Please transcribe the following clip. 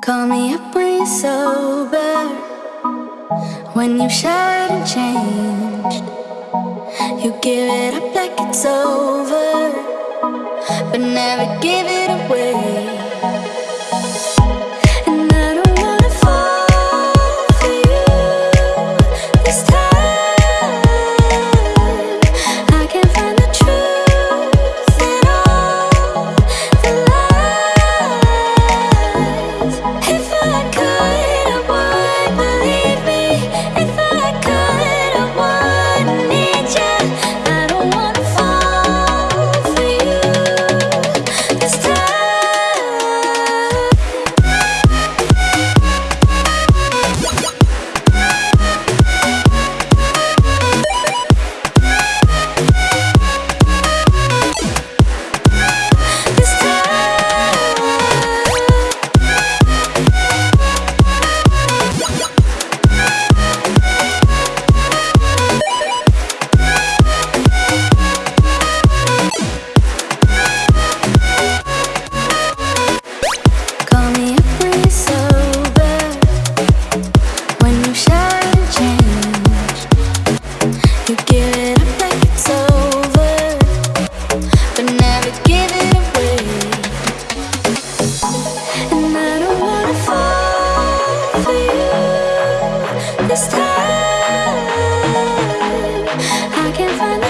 Call me up when you're sober. When you've and changed You give it up like it's over. But never give it away. can't find